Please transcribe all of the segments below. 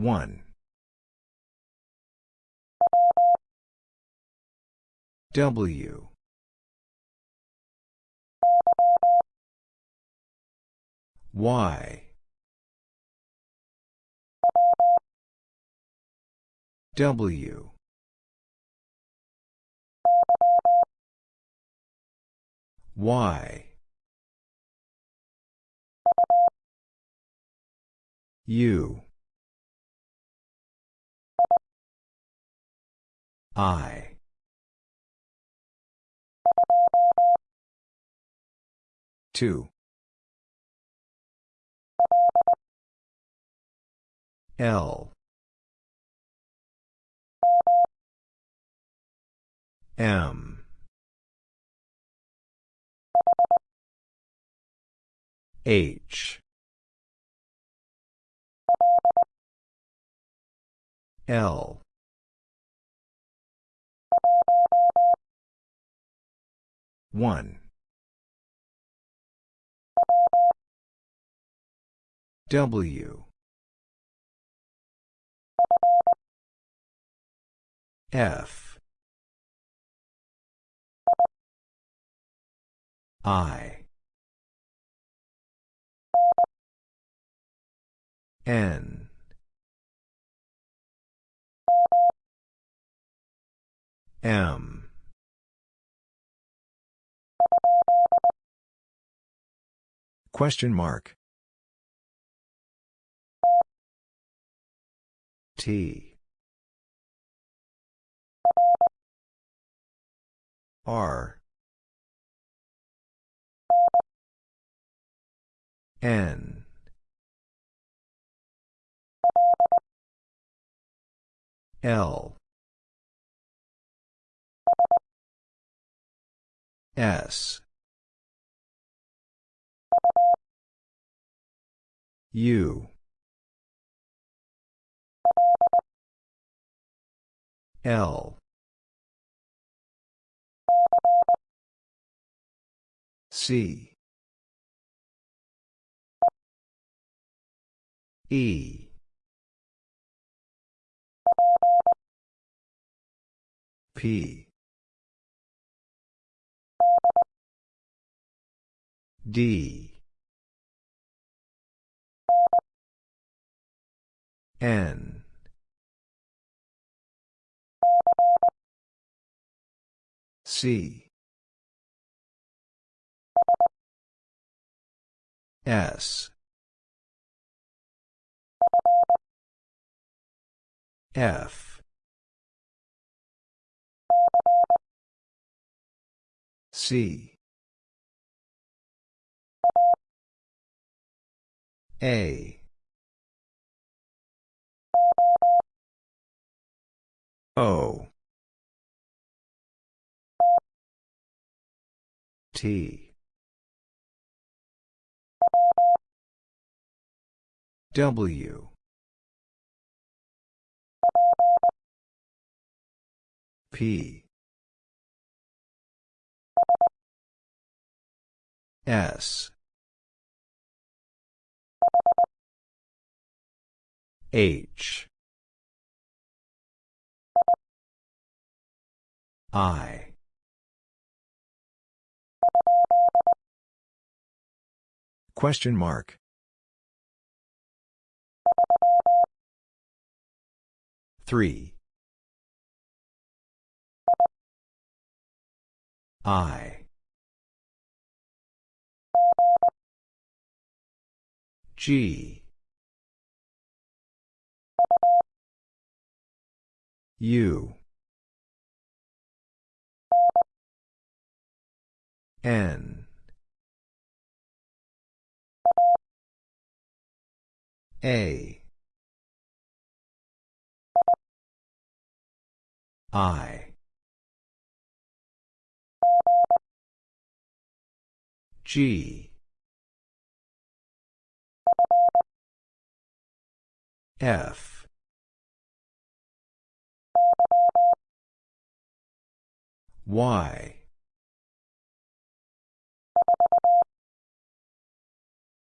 1. W. Y. W. Y. U. I. Two. L. M. H. L. One. W. F. I. N. M. Question mark. T. R. N. L. S. U. L. C. E. P. D. N. C. S. F. C. A. O. T. W. P. S. H. I. Question mark. Three. I. G. U. N. A. I. G. F. Y.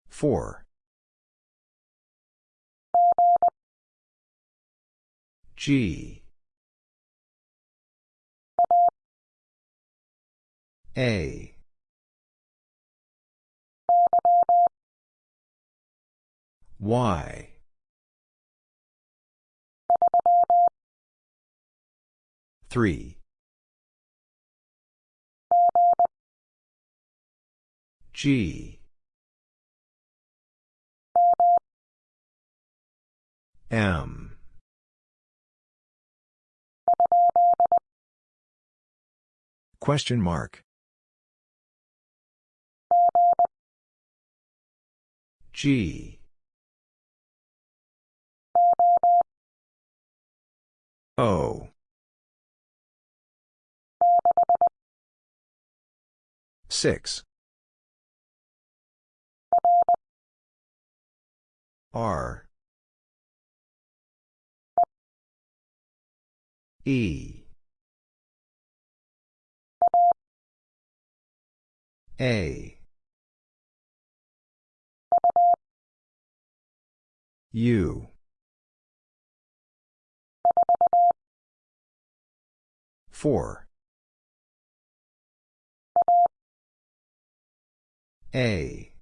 Four. G A Y three G M Question mark. G O Six. R E A U four A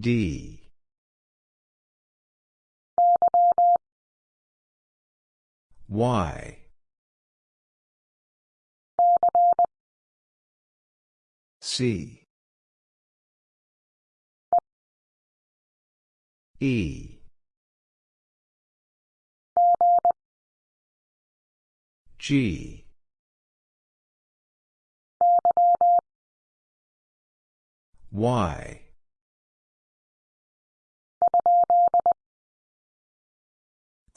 D. Y. C. E. G. Y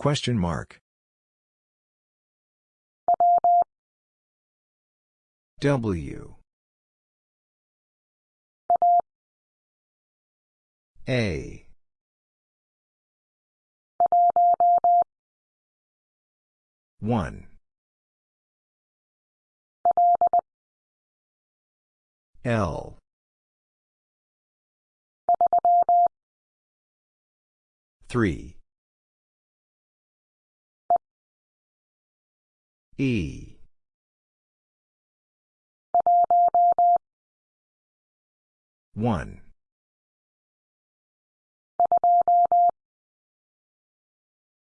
Question mark. W A One. L three E One.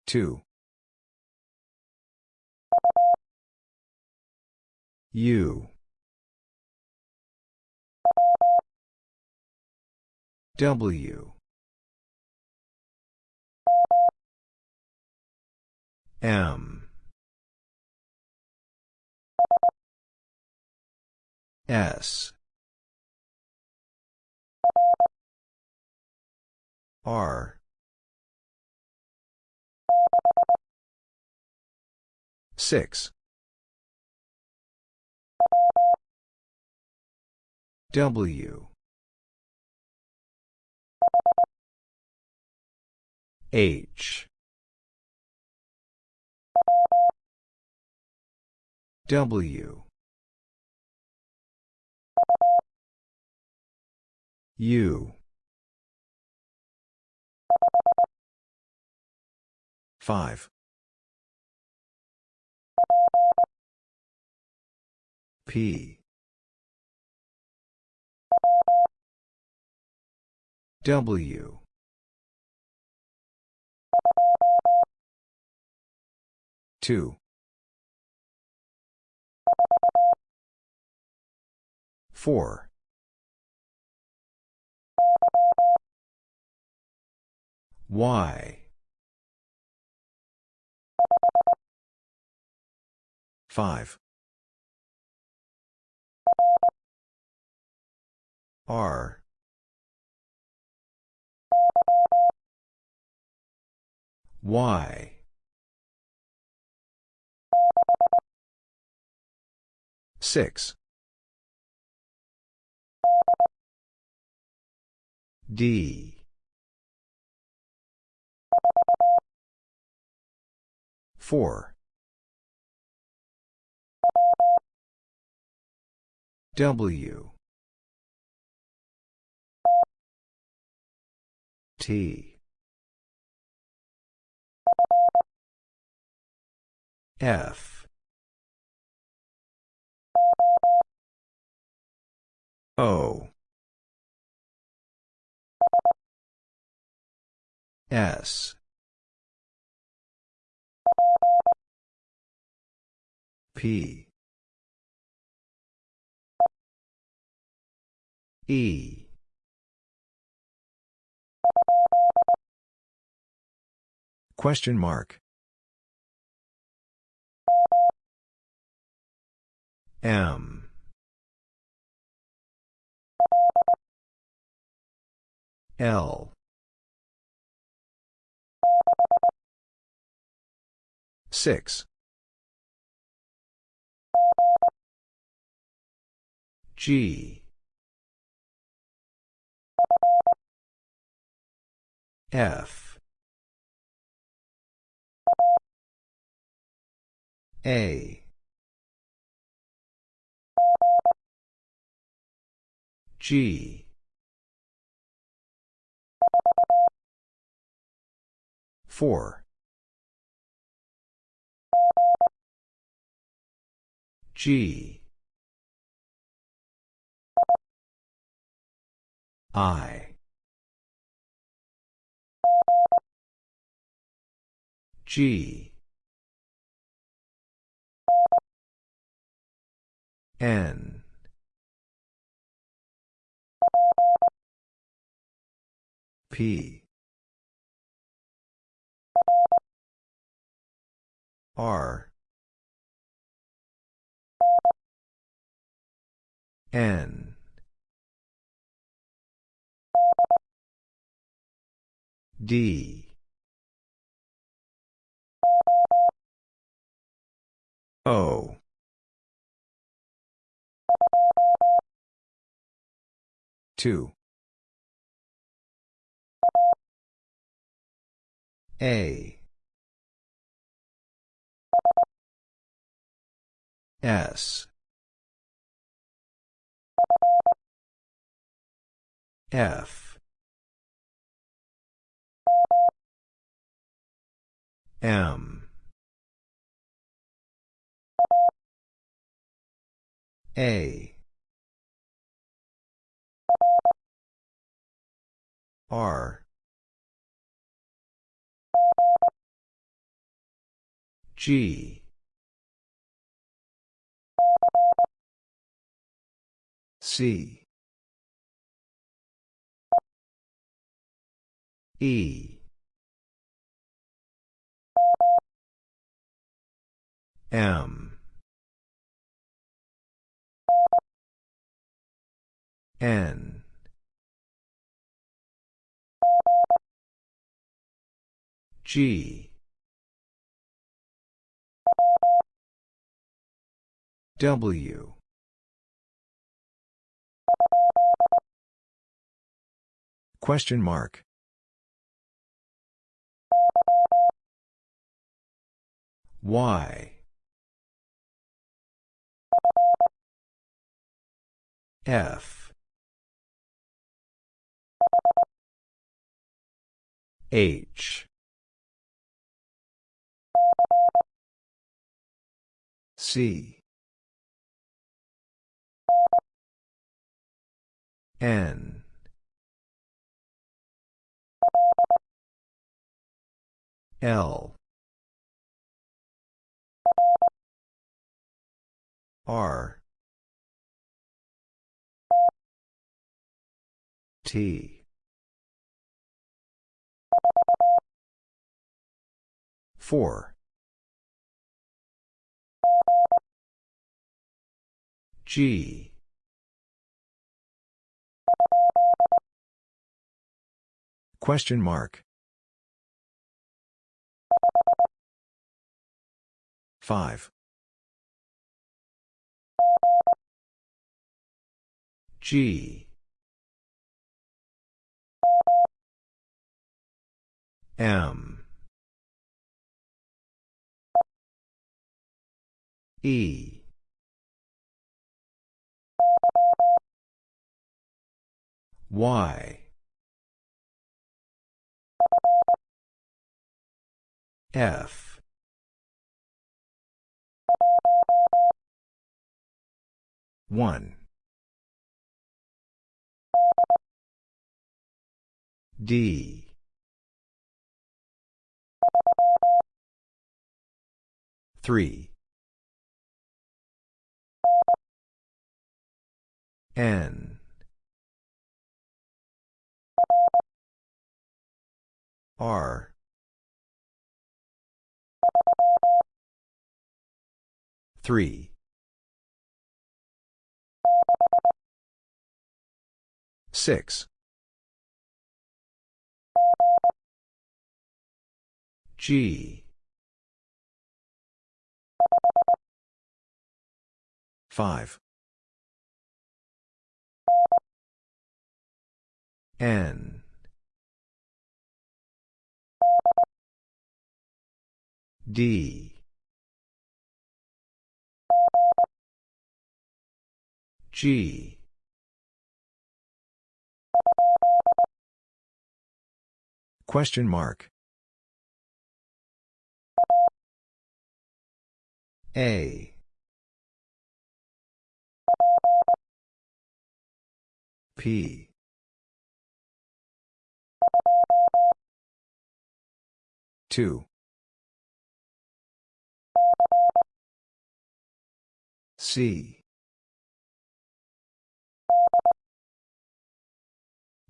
Two. U W M S. R. Six. W. H. W U Five. P W Two. Four. Y Five. R Y Six. D. 4. W. T. F. O. S. P. E. Question mark. M. L Six. G F A G Four. G. I. G. N. P R N D O Two. A S. F. M. A. R. G C. E. M. N. G. W Question mark. Y F. H. C. N L R T Four. G Question mark. Five. G. M. E. Y. F 1. D. Three. N. R. Three. Six. G. 5. N. D. G. Question mark. A. P. Two. C.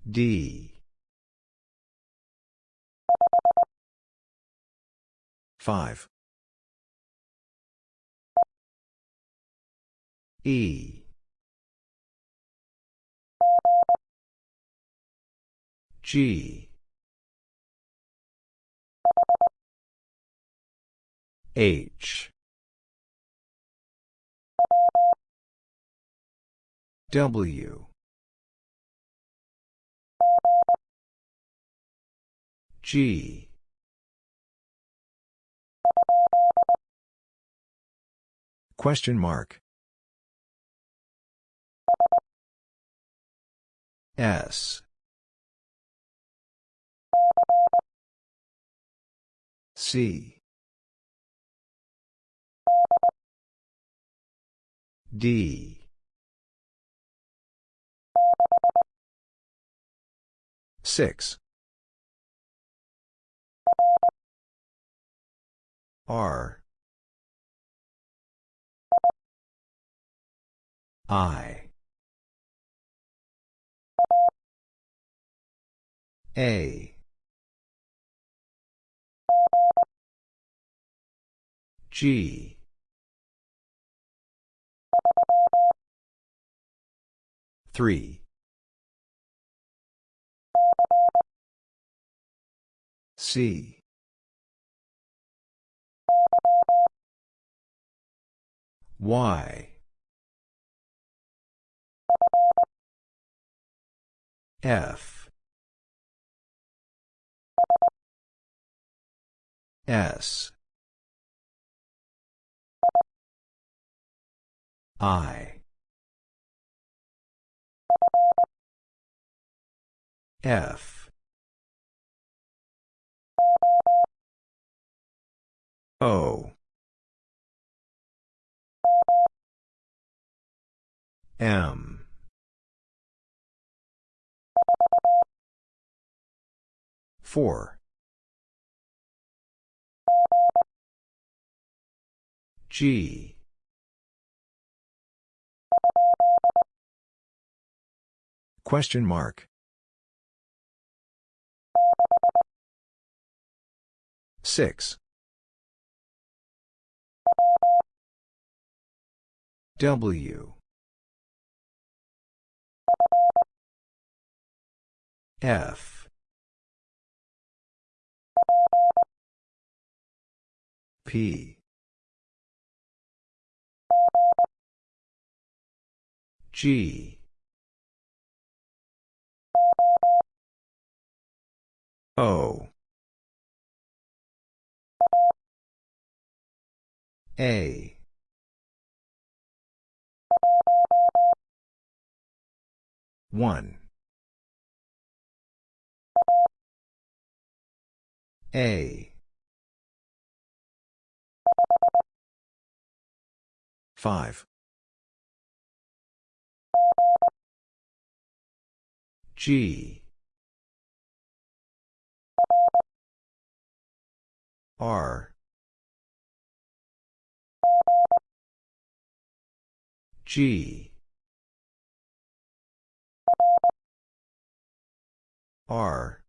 D. Five. E. G. H. W. G. Question mark. S. C. D. Six. R. I. A. G. Three. C. Y. F. S. I. F. O. M. Four. G. Question mark. Six. W. F. P. G. O. A. 1. A. 5. G. R. G. R.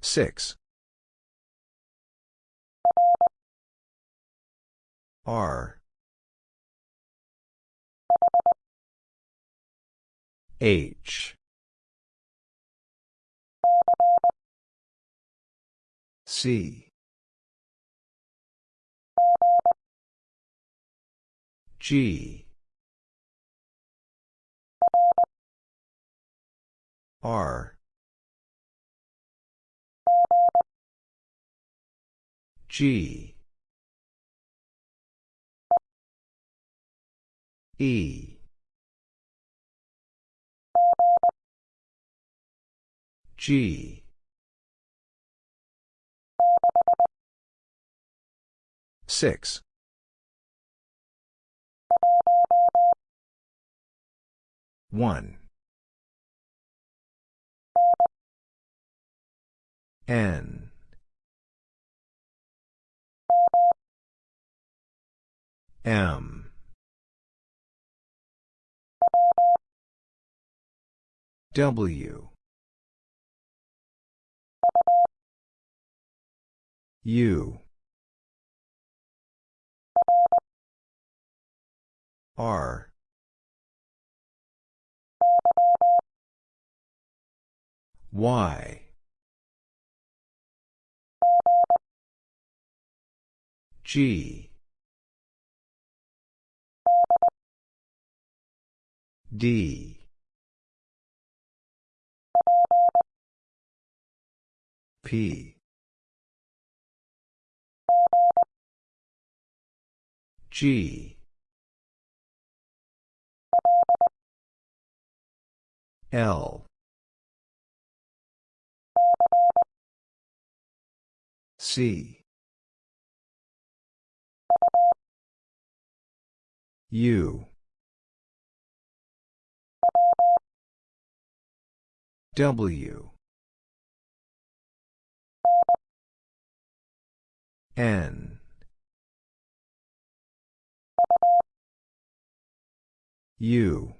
Six. R. H. C G. R. G. E. G. Six one. N. M. W. U R. Y. G. D. P. G L. C. U. W. N. U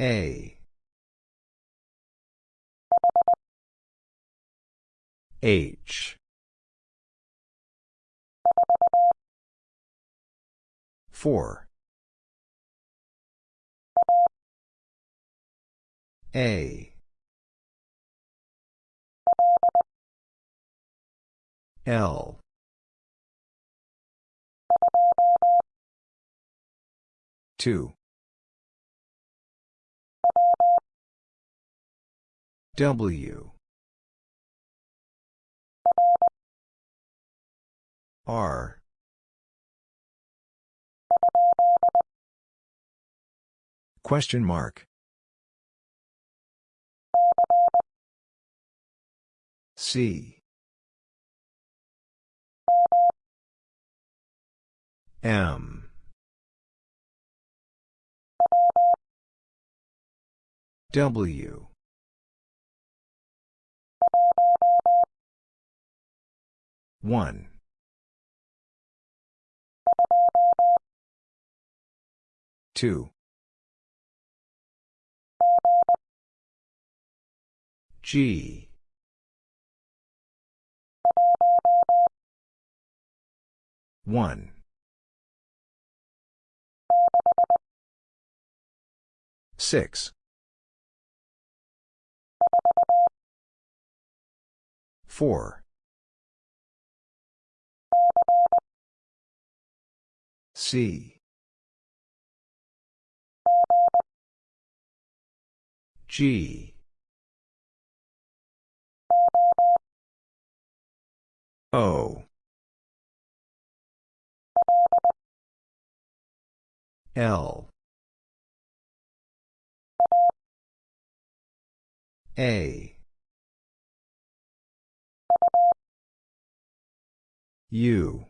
A. H. Four. A. L. Two W R Question mark. C M W one. Two. G. One. Six. Four C. G. O. L. A U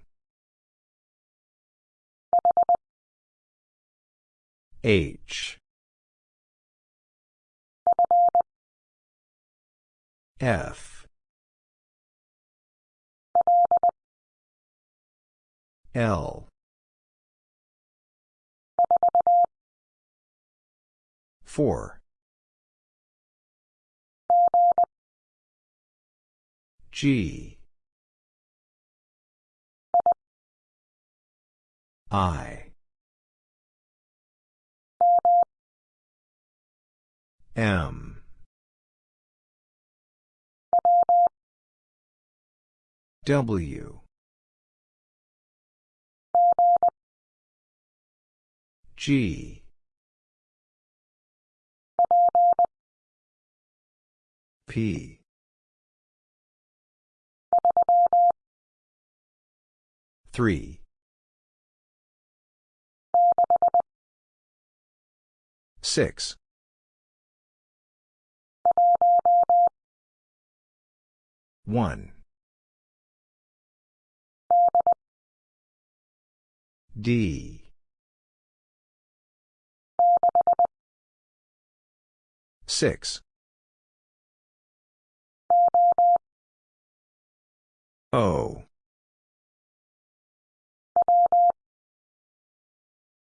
H. F. L. Four. G. I. M. W. G. P. Three six. One. D. Six. O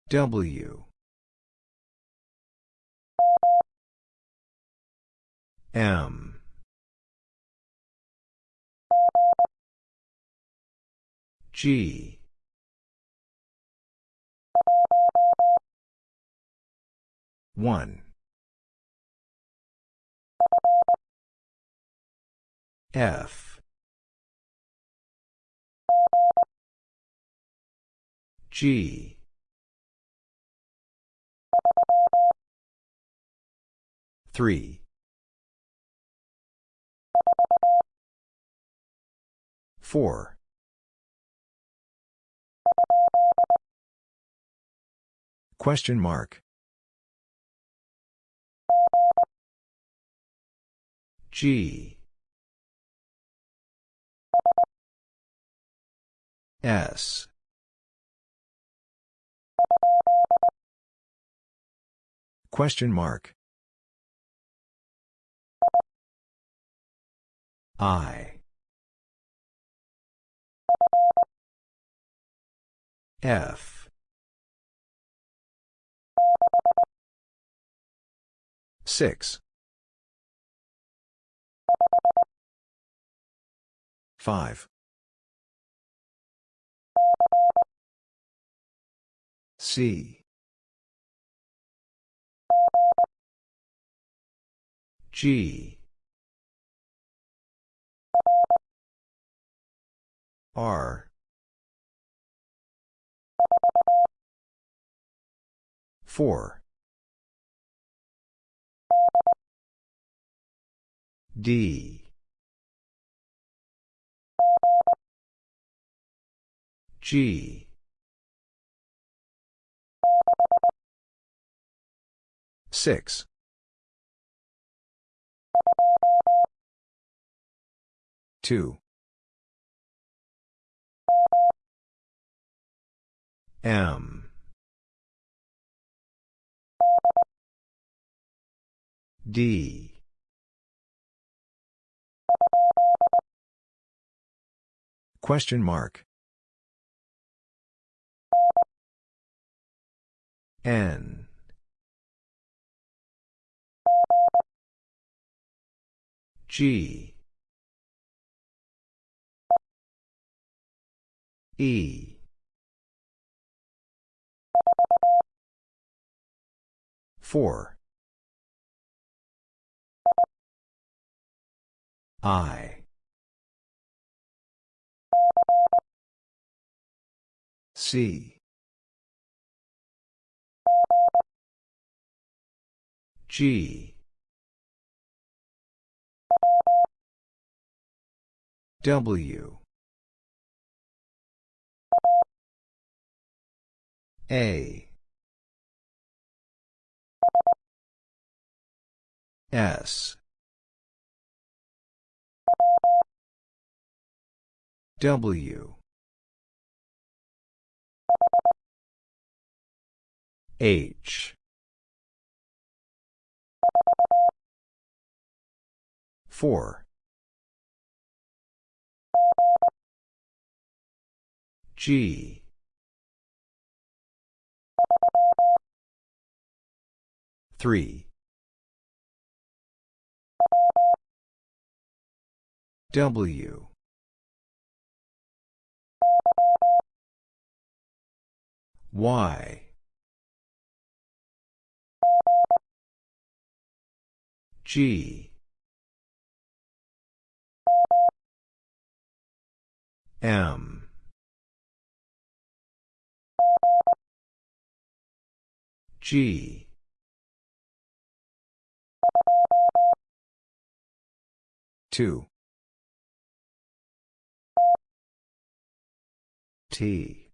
W. M. G. one. F. G three four Question mark. G S Question mark. I. F. Six. Five. C. G R. four. D. G. six. two M. D. Question mark. N. G. E four. I. C. G. W. A S. W. H. 4 G. Three. W. Y. G. M. G. Two. T.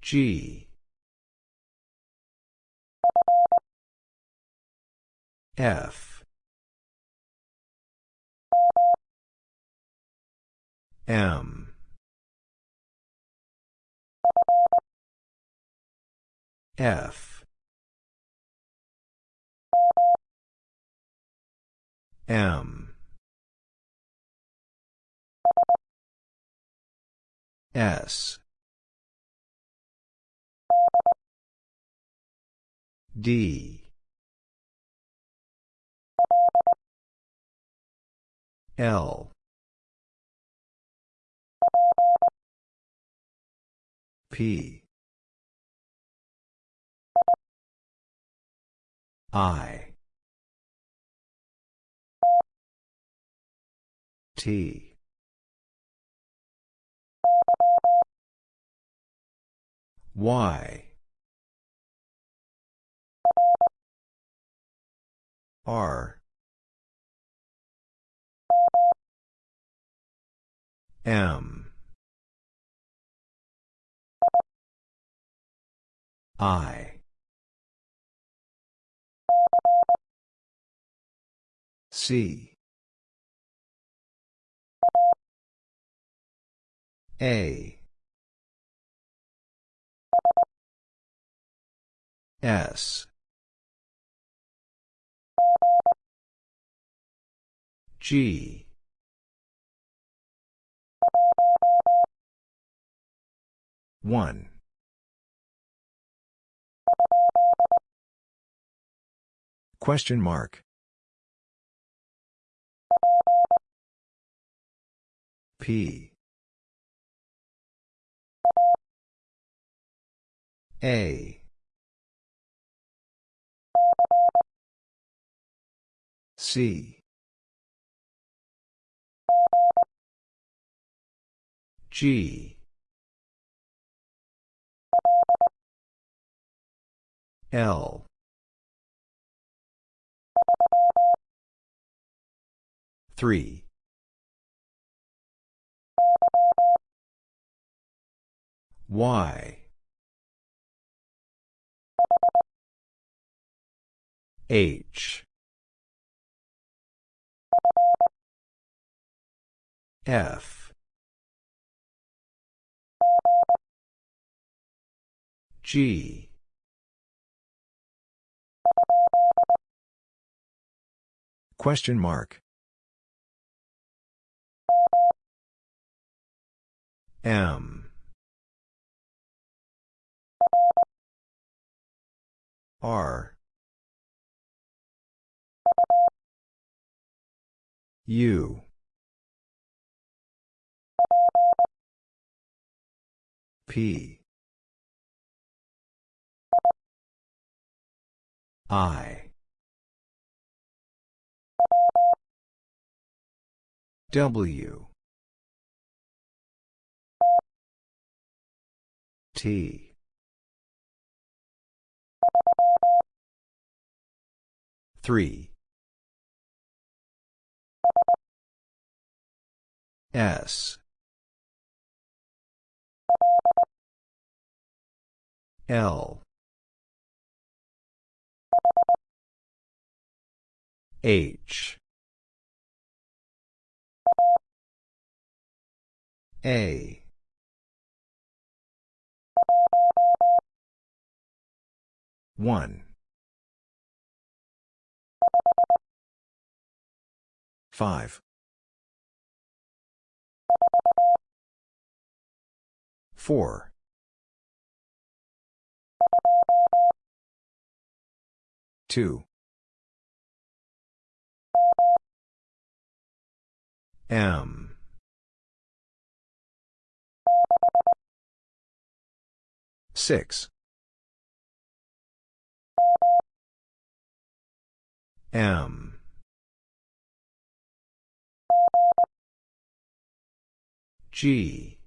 G. F. M. F. M. S. D. L. P. I. T. Y. R. M. I. C. A. S. G. One. Question mark. P. A. C. G. L. Three. Y. H. F. G. Question mark. M. R. U. P. I. W. T. Three. S. L. H. A. One. Five. Four. Two. M. Six. M. G.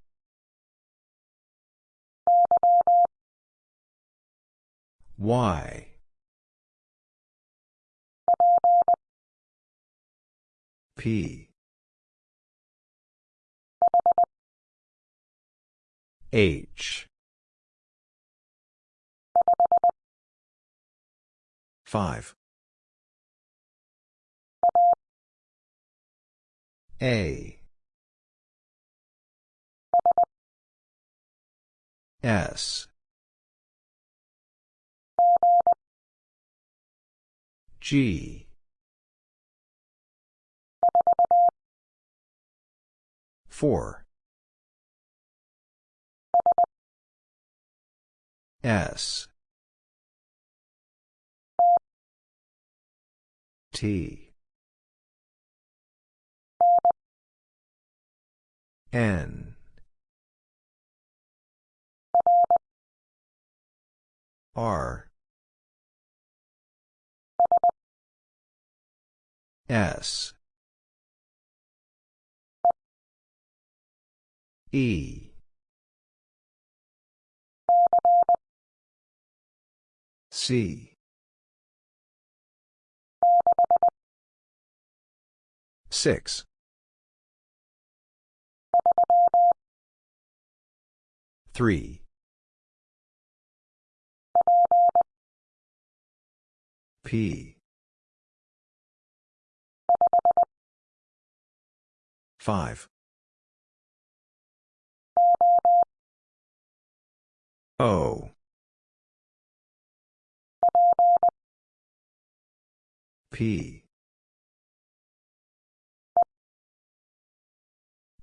Y. P. H. 5. A. S. G. Four. S. T. N. R. S. E. C. Six. Three. P. Five. O. P.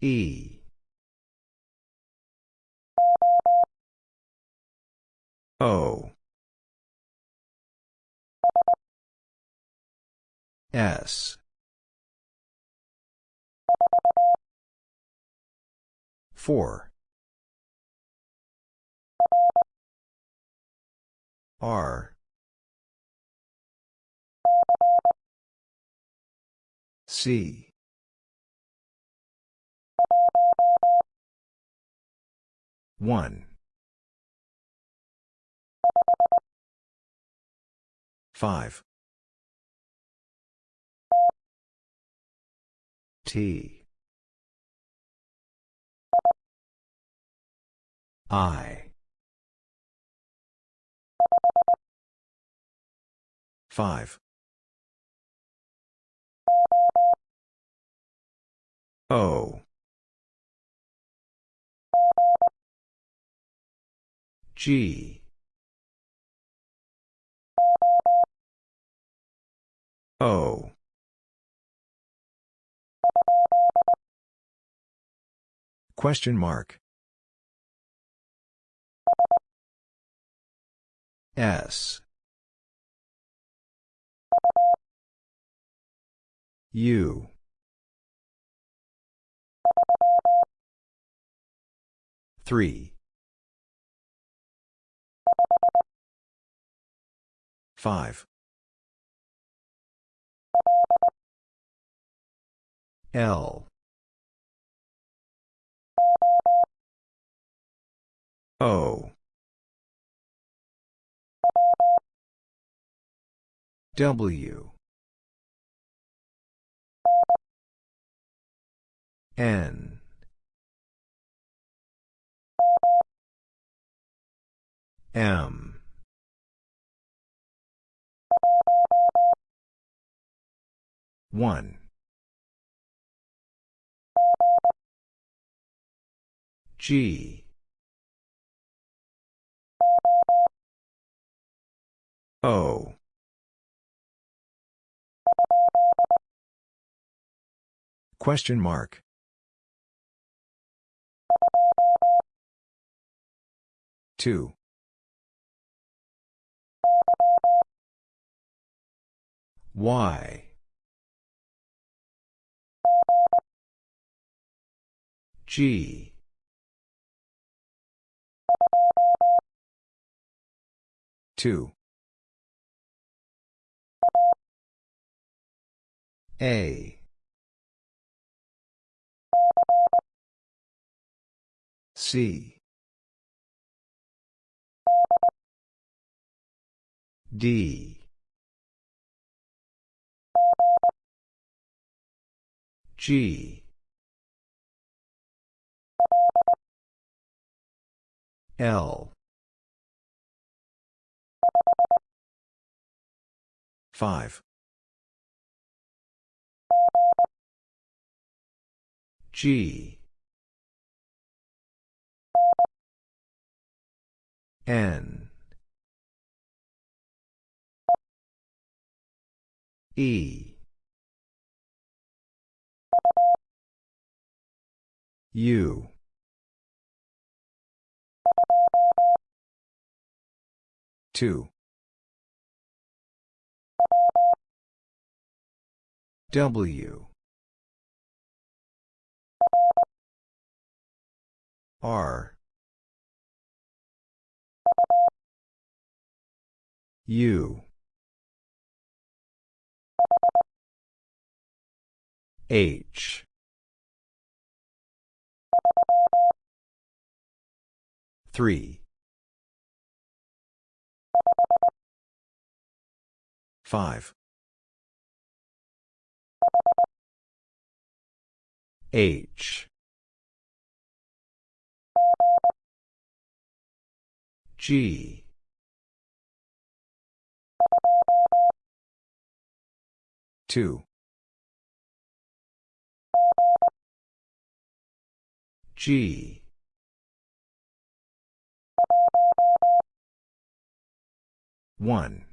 E. O. S. Four. R. C. One. Five. T. I. Five. O. G. O. Question mark. S. U. Three. Five. L. O. W. N. M. One. G. O. Question mark. Two. Y. G. Two. A. C. D. G. L. Five. G. N. E. U. Two. W. R. U. H. Three. Five. H. G. Two. G. One.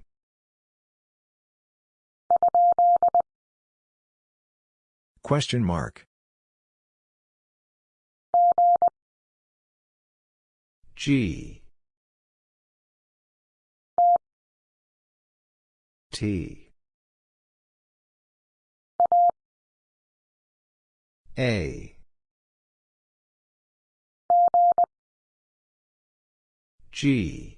Question mark. G. T. A. G.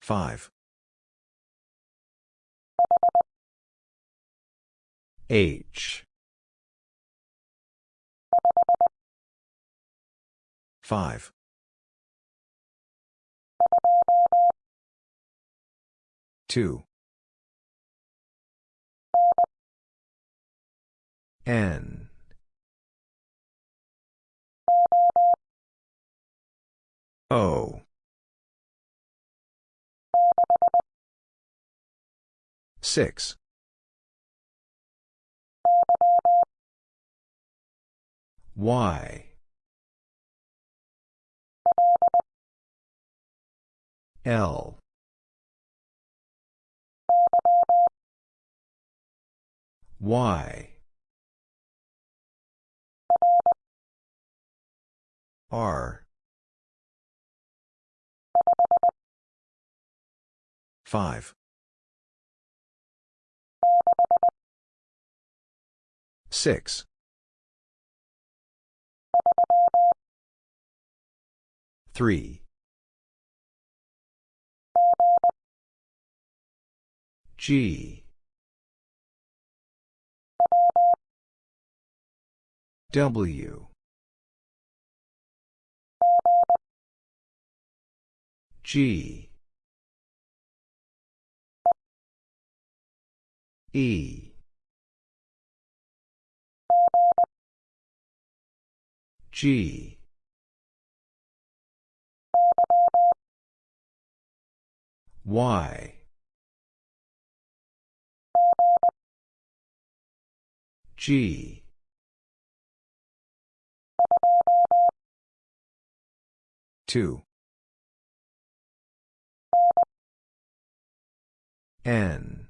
Five. H. Five. Two. N. O. Six. Y. L. Y. R. Five. Six. Three. G. W. G. E. G. Y. G. Two. N.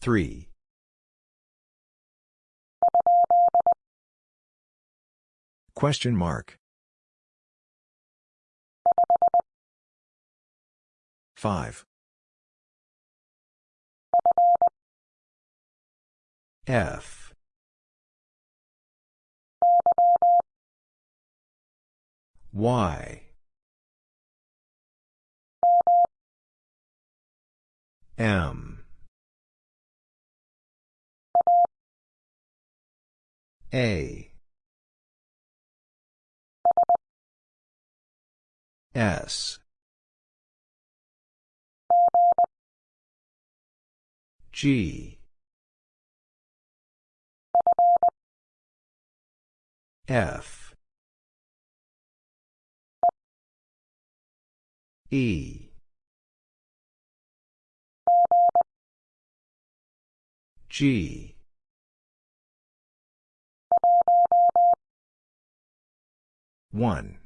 Three. Question mark. 5. F. Y. M. A. S. G. F. E. G. One.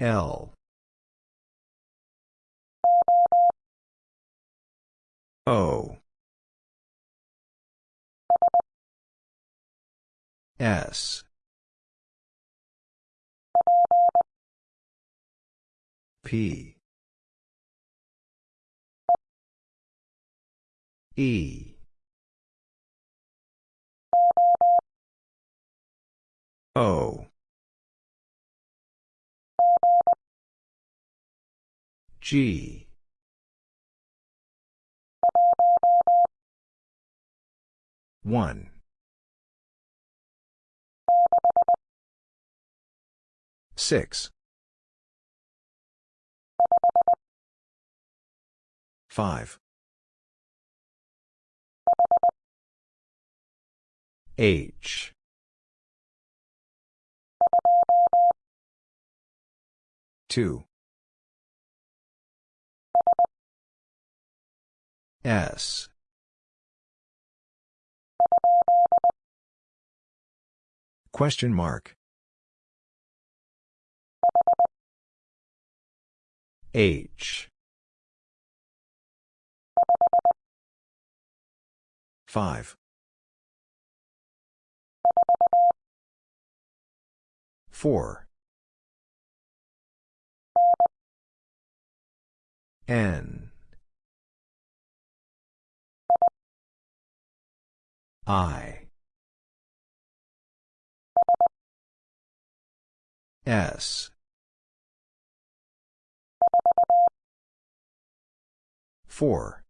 L. O. S. P. E. O. G. One. Six. Five. H. Two. S. Question mark. H. Five. Four. N. I. S. Four.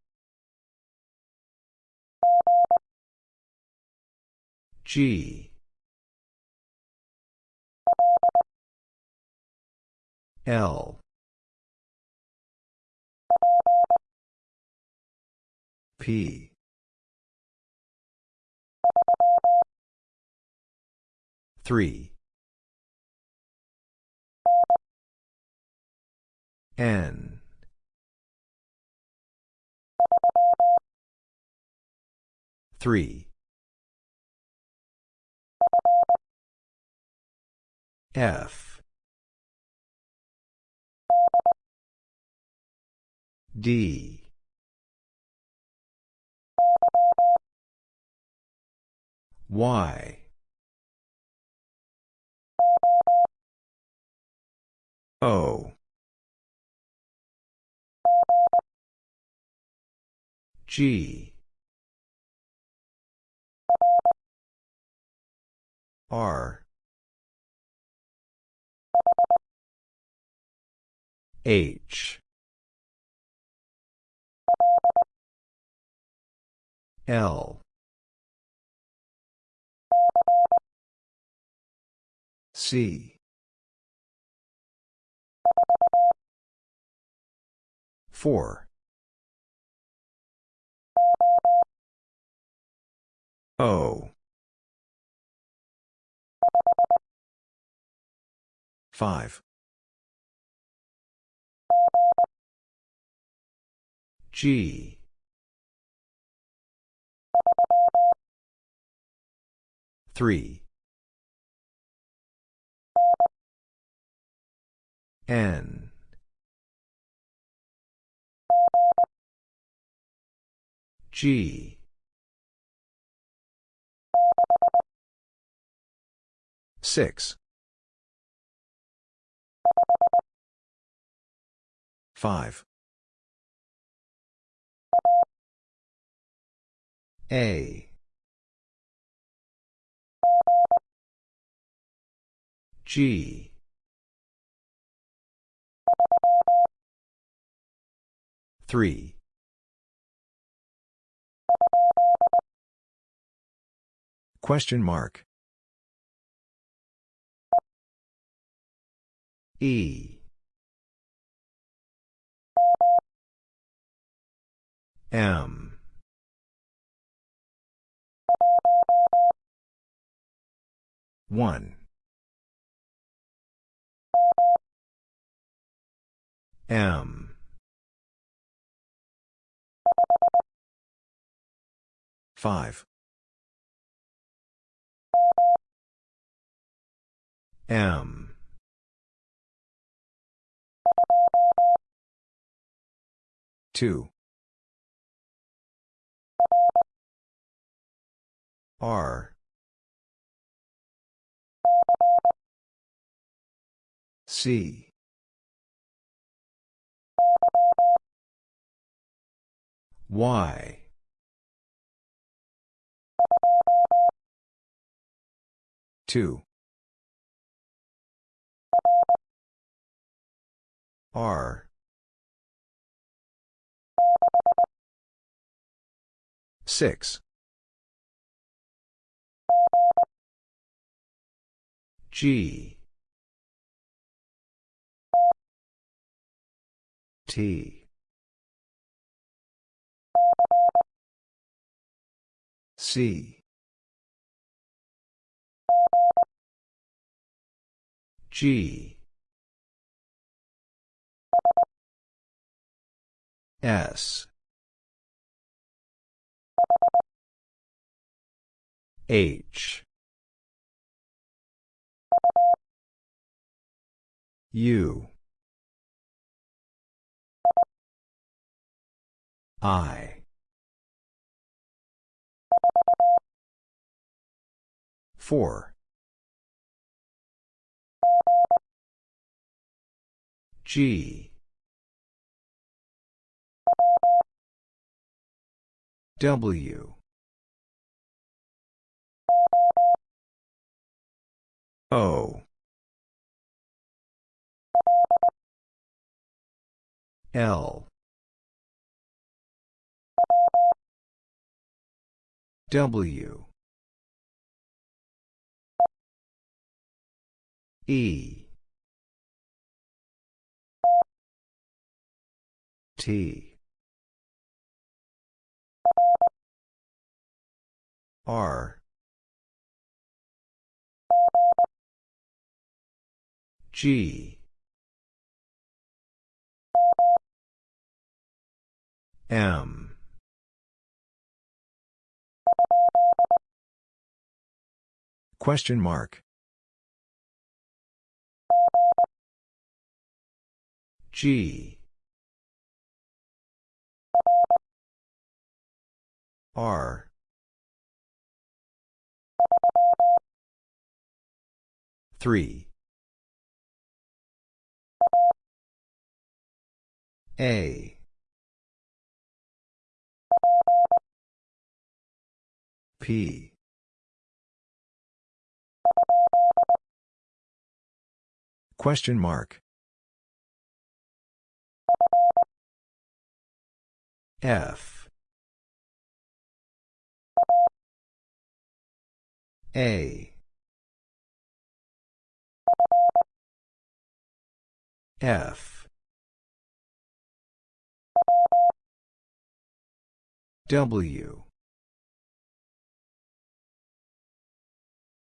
G. L. P. Three. N. Three. F. D. Y. O. G. R. H. L. C. Four. O. Five. G. Three. N. G. Six. Five. A. G. Three. Question mark. E. M. One. M. Five. M. Two. R. C. Y. Two. R. Six. G. T. C. G. S. H. U. I. Four. G. W. O. L. W. E. T. R. G. M. Question mark. G. R. Three. A. P. Question mark. F. A. F. W.